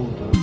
tudo.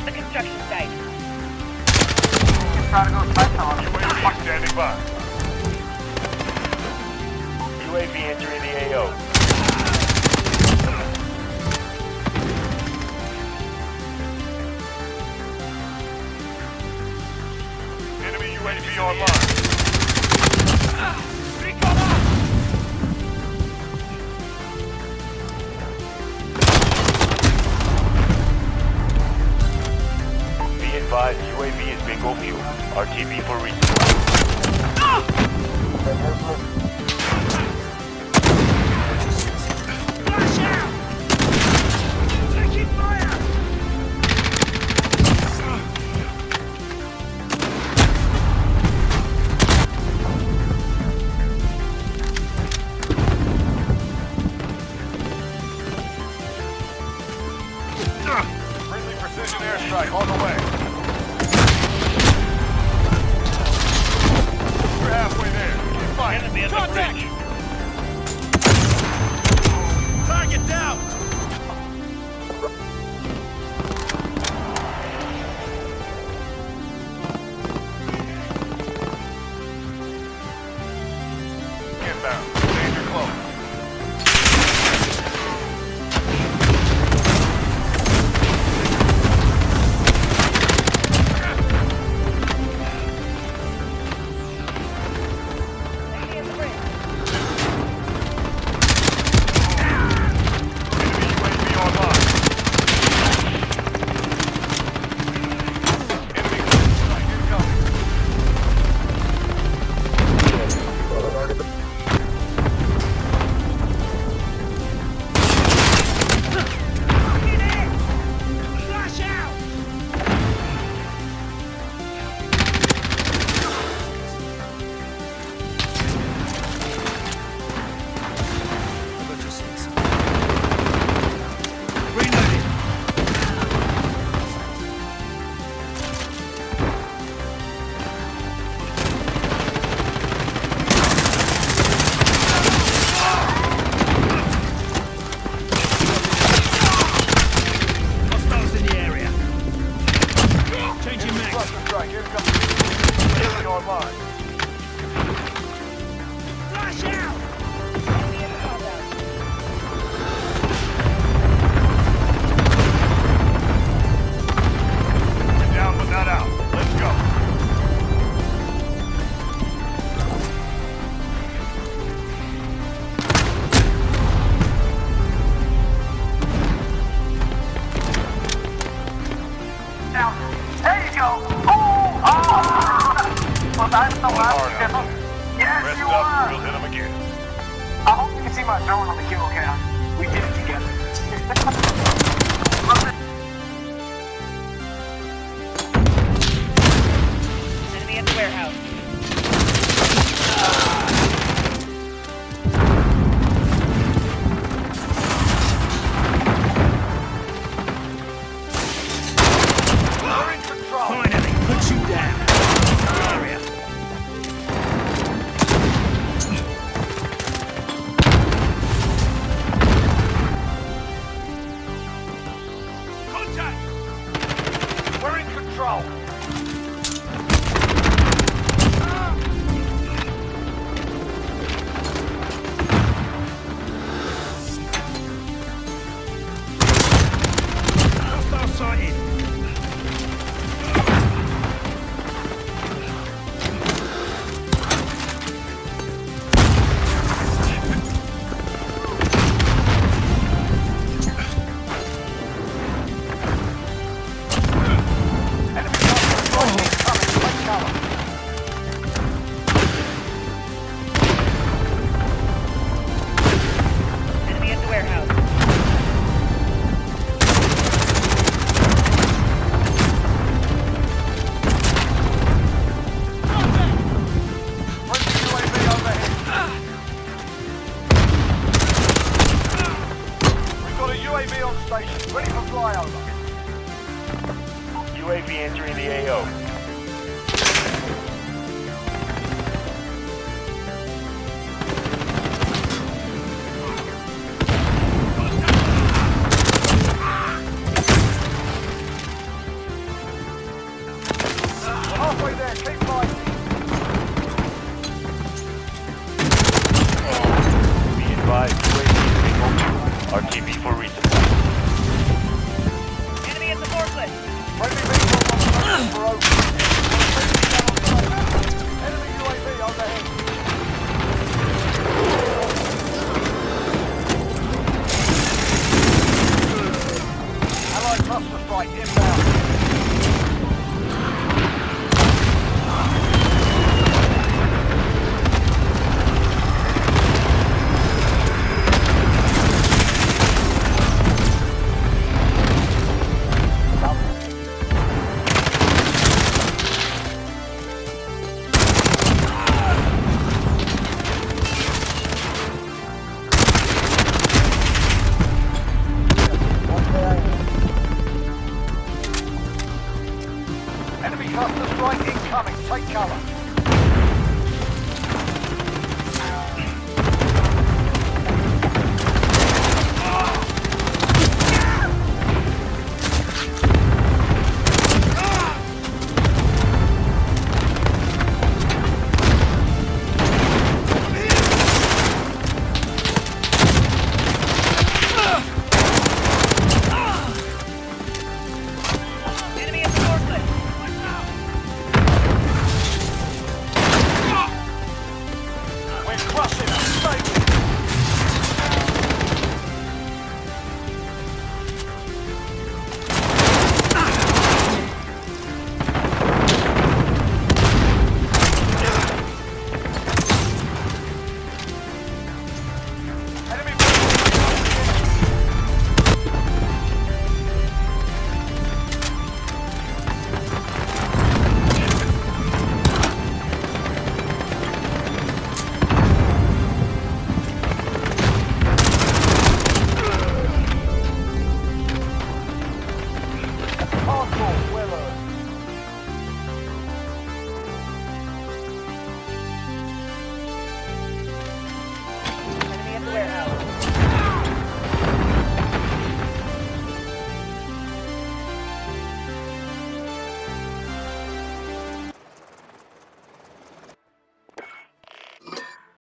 At the construction site. UAV standing by. UAV entering the AO. Advised, UAV is bingo fuel. RTB for resupply. Friendly Rest up, were. we'll hit him again. I hope you can see my drone on the kill cam. We did it together. Enemy at the warehouse. Control. Ready for flyover. UAV entering the AO. We're halfway there, Enemy UAV overhead. Enemy cluster strike incoming. Take cover.